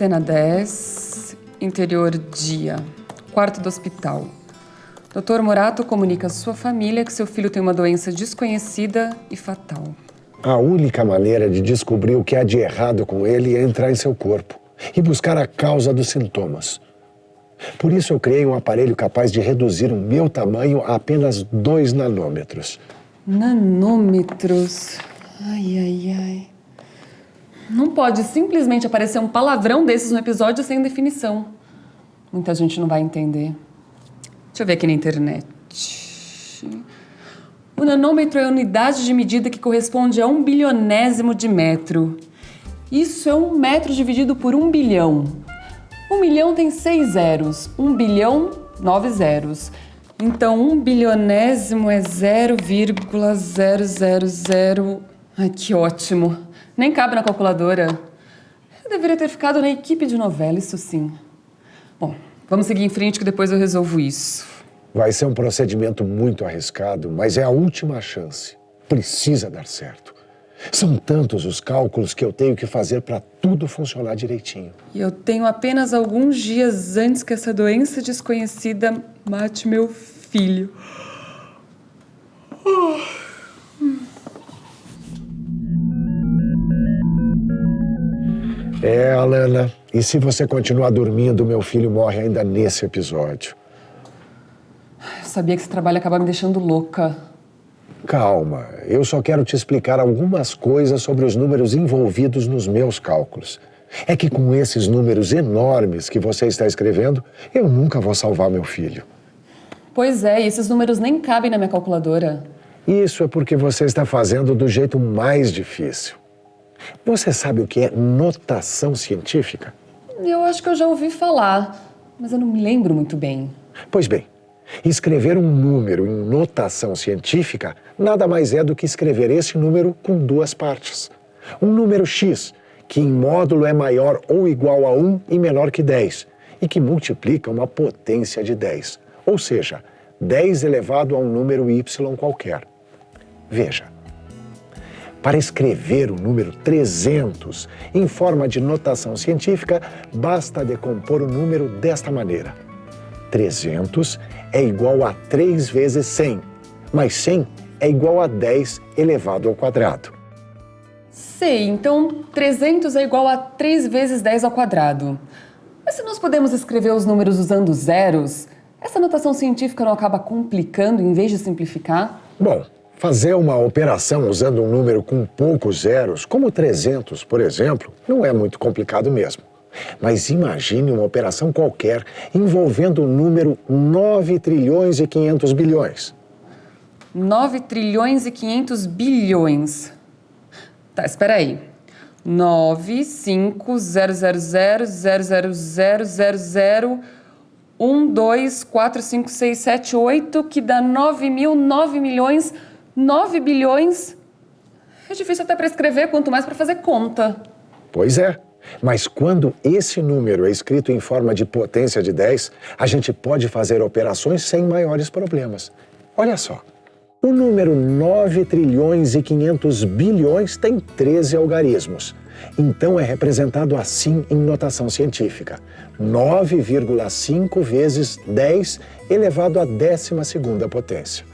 Cena 10, interior dia, quarto do hospital. Dr. Morato comunica à sua família que seu filho tem uma doença desconhecida e fatal. A única maneira de descobrir o que há de errado com ele é entrar em seu corpo e buscar a causa dos sintomas. Por isso eu criei um aparelho capaz de reduzir o meu tamanho a apenas 2 nanômetros. Nanômetros? Ai, ai, ai. Não pode simplesmente aparecer um palavrão desses no episódio sem definição. Muita gente não vai entender. Deixa eu ver aqui na internet. O nanômetro é a unidade de medida que corresponde a um bilionésimo de metro. Isso é um metro dividido por um bilhão. Um milhão tem seis zeros, um bilhão, nove zeros. Então, um bilionésimo é 0,000... Ai, que ótimo. Nem cabe na calculadora. Eu deveria ter ficado na equipe de novela, isso sim. Bom, vamos seguir em frente que depois eu resolvo isso. Vai ser um procedimento muito arriscado, mas é a última chance. Precisa dar certo. São tantos os cálculos que eu tenho que fazer para tudo funcionar direitinho. E eu tenho apenas alguns dias antes que essa doença desconhecida mate meu filho. É, Alana. E se você continuar dormindo, meu filho morre ainda nesse episódio. Eu sabia que esse trabalho acaba me deixando louca. Calma, eu só quero te explicar algumas coisas sobre os números envolvidos nos meus cálculos. É que com esses números enormes que você está escrevendo, eu nunca vou salvar meu filho. Pois é, e esses números nem cabem na minha calculadora. Isso é porque você está fazendo do jeito mais difícil. Você sabe o que é notação científica? Eu acho que eu já ouvi falar, mas eu não me lembro muito bem. Pois bem, escrever um número em notação científica nada mais é do que escrever esse número com duas partes. Um número x, que em módulo é maior ou igual a 1 e menor que 10, e que multiplica uma potência de 10, ou seja, 10 elevado a um número y qualquer. Veja, para escrever o número 300 em forma de notação científica, basta decompor o número desta maneira. 300 é igual a 3 vezes 100, mas 100 é igual a 10 elevado ao quadrado. Sei, então 300 é igual a 3 vezes 10 ao quadrado. Mas se nós podemos escrever os números usando zeros, essa notação científica não acaba complicando em vez de simplificar? Bom, fazer uma operação usando um número com poucos zeros, como 300, por exemplo, não é muito complicado mesmo. Mas imagine uma operação qualquer envolvendo o número 9 trilhões e 500 bilhões. 9 trilhões e 500 bilhões. Tá, espera aí. 9, 5, 0, 0, 0, 0, 0, 0, 0, 0, 1, 2, 4, 5, 6, 7, 8, que dá 9 mil, 9 milhões, 9 bilhões. É difícil até para escrever, quanto mais para fazer conta. Pois é. Mas quando esse número é escrito em forma de potência de 10, a gente pode fazer operações sem maiores problemas. Olha só. O número 9 trilhões e 500 bilhões tem 13 algarismos. Então é representado assim em notação científica. 9,5 vezes 10 elevado à décima segunda potência.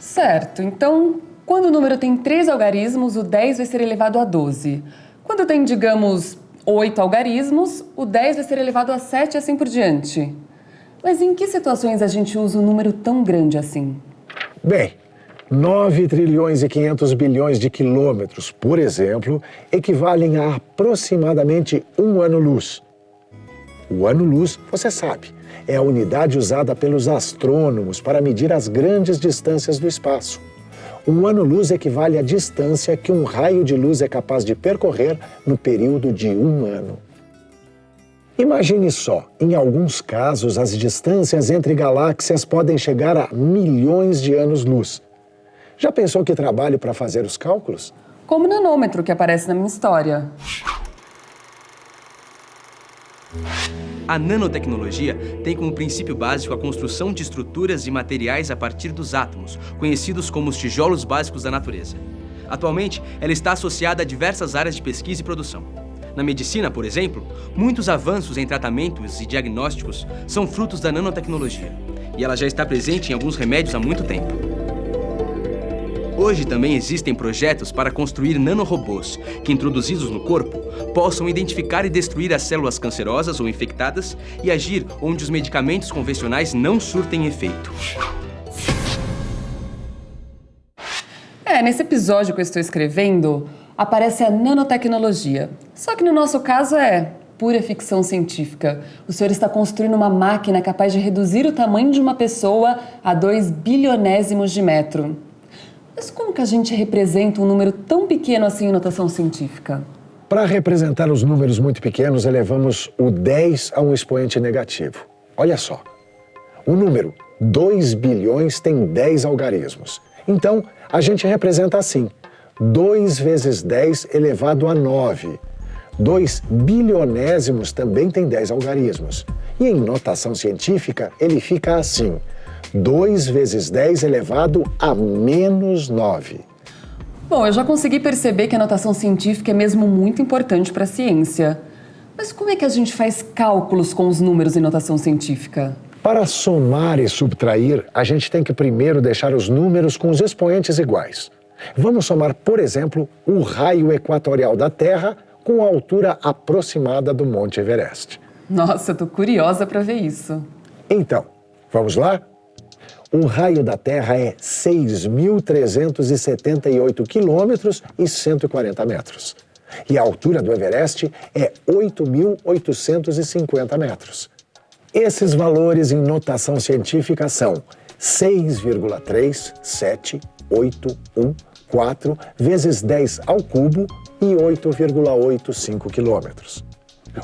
Certo. Então, quando o número tem 3 algarismos, o 10 vai ser elevado a 12. Quando tem, digamos, 8 algarismos, o 10 vai ser elevado a 7 e assim por diante. Mas em que situações a gente usa um número tão grande assim? Bem, 9 trilhões e 500 bilhões de quilômetros, por exemplo, equivalem a aproximadamente um ano-luz. O ano-luz, você sabe, é a unidade usada pelos astrônomos para medir as grandes distâncias do espaço. Um ano-luz equivale à distância que um raio de luz é capaz de percorrer no período de um ano. Imagine só, em alguns casos, as distâncias entre galáxias podem chegar a milhões de anos-luz. Já pensou que trabalho para fazer os cálculos? Como o nanômetro que aparece na minha história. A nanotecnologia tem como princípio básico a construção de estruturas e materiais a partir dos átomos, conhecidos como os tijolos básicos da natureza. Atualmente, ela está associada a diversas áreas de pesquisa e produção. Na medicina, por exemplo, muitos avanços em tratamentos e diagnósticos são frutos da nanotecnologia. E ela já está presente em alguns remédios há muito tempo. Hoje também existem projetos para construir nanorobôs que, introduzidos no corpo, possam identificar e destruir as células cancerosas ou infectadas e agir onde os medicamentos convencionais não surtem efeito. É, nesse episódio que eu estou escrevendo, aparece a nanotecnologia. Só que no nosso caso é pura ficção científica. O senhor está construindo uma máquina capaz de reduzir o tamanho de uma pessoa a 2 bilionésimos de metro. Mas como que a gente representa um número tão pequeno assim em notação científica? Para representar os números muito pequenos, elevamos o 10 a um expoente negativo. Olha só, o número 2 bilhões tem 10 algarismos. Então, a gente representa assim, 2 vezes 10 elevado a 9. 2 bilionésimos também tem 10 algarismos. E em notação científica, ele fica assim, 2 vezes 10 elevado a menos 9. Bom, eu já consegui perceber que a notação científica é mesmo muito importante para a ciência. Mas como é que a gente faz cálculos com os números em notação científica? Para somar e subtrair, a gente tem que primeiro deixar os números com os expoentes iguais. Vamos somar, por exemplo, o raio equatorial da Terra com a altura aproximada do Monte Everest. Nossa, eu tô curiosa para ver isso. Então, vamos lá? O raio da Terra é 6.378 quilômetros e 140 metros. E a altura do Everest é 8.850 metros. Esses valores em notação científica são 6,3781 vezes 10 ao cubo e 8,85 quilômetros.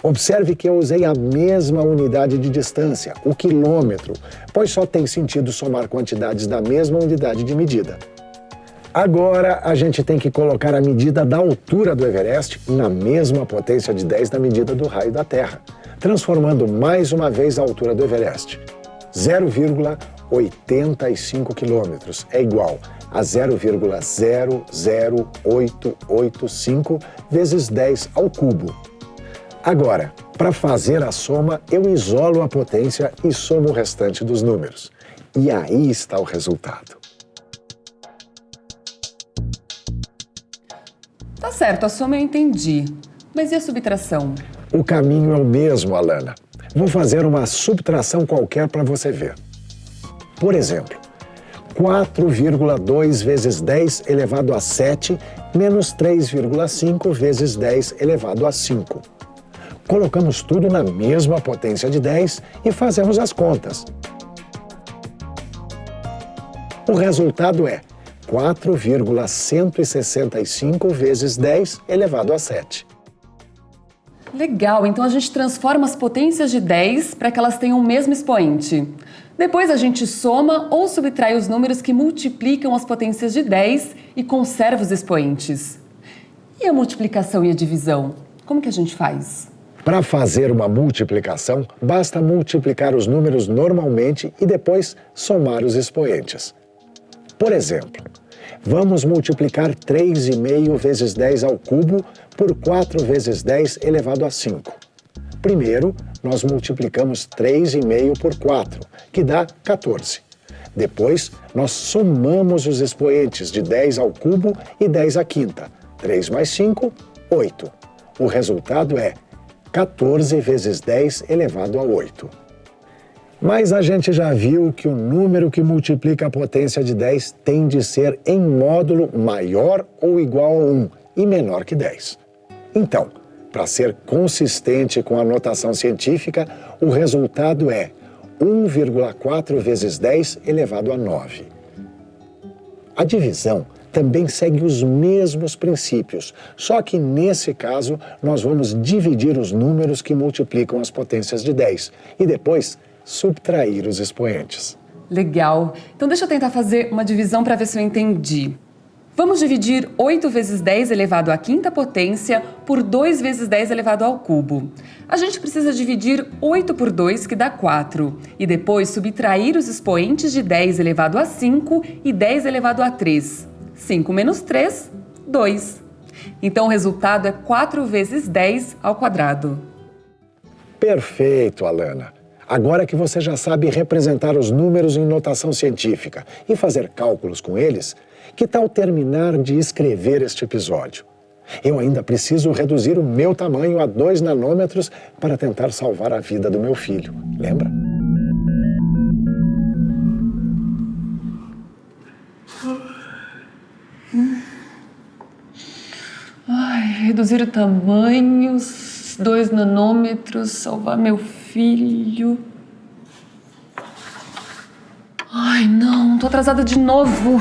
Observe que eu usei a mesma unidade de distância, o quilômetro, pois só tem sentido somar quantidades da mesma unidade de medida. Agora a gente tem que colocar a medida da altura do Everest na mesma potência de 10 da medida do raio da Terra transformando mais uma vez a altura do Everest. 0,85 quilômetros é igual a 0,00885 vezes 10 ao cubo. Agora, para fazer a soma, eu isolo a potência e somo o restante dos números. E aí está o resultado. Tá certo, a soma eu entendi. Mas e a subtração? O caminho é o mesmo, Alana. Vou fazer uma subtração qualquer para você ver. Por exemplo, 4,2 vezes 10 elevado a 7 menos 3,5 vezes 10 elevado a 5. Colocamos tudo na mesma potência de 10 e fazemos as contas. O resultado é 4,165 vezes 10 elevado a 7. Legal, então a gente transforma as potências de 10 para que elas tenham o mesmo expoente. Depois a gente soma ou subtrai os números que multiplicam as potências de 10 e conserva os expoentes. E a multiplicação e a divisão? Como que a gente faz? Para fazer uma multiplicação, basta multiplicar os números normalmente e depois somar os expoentes. Por exemplo, Vamos multiplicar 3,5 vezes 10 ao cubo por 4 vezes 10 elevado a 5. Primeiro, nós multiplicamos 3,5 por 4, que dá 14. Depois, nós somamos os expoentes de 10 ao cubo e 10 à quinta. 3 mais 5, 8. O resultado é 14 vezes 10 elevado a 8. Mas a gente já viu que o número que multiplica a potência de 10 tem de ser em módulo maior ou igual a 1 e menor que 10. Então, para ser consistente com a notação científica, o resultado é 1,4 vezes 10 elevado a 9. A divisão também segue os mesmos princípios, só que nesse caso nós vamos dividir os números que multiplicam as potências de 10 e depois subtrair os expoentes. Legal. Então deixa eu tentar fazer uma divisão para ver se eu entendi. Vamos dividir 8 vezes 10 elevado à quinta potência por 2 vezes 10 elevado ao cubo. A gente precisa dividir 8 por 2, que dá 4, e depois subtrair os expoentes de 10 elevado a 5 e 10 elevado a 3. 5 menos 3, 2. Então o resultado é 4 vezes 10 ao quadrado. Perfeito, Alana. Agora que você já sabe representar os números em notação científica e fazer cálculos com eles, que tal terminar de escrever este episódio? Eu ainda preciso reduzir o meu tamanho a 2 nanômetros para tentar salvar a vida do meu filho. Lembra? Reduzir o tamanho, 2 nanômetros, salvar meu filho. Ai, não, tô atrasada de novo.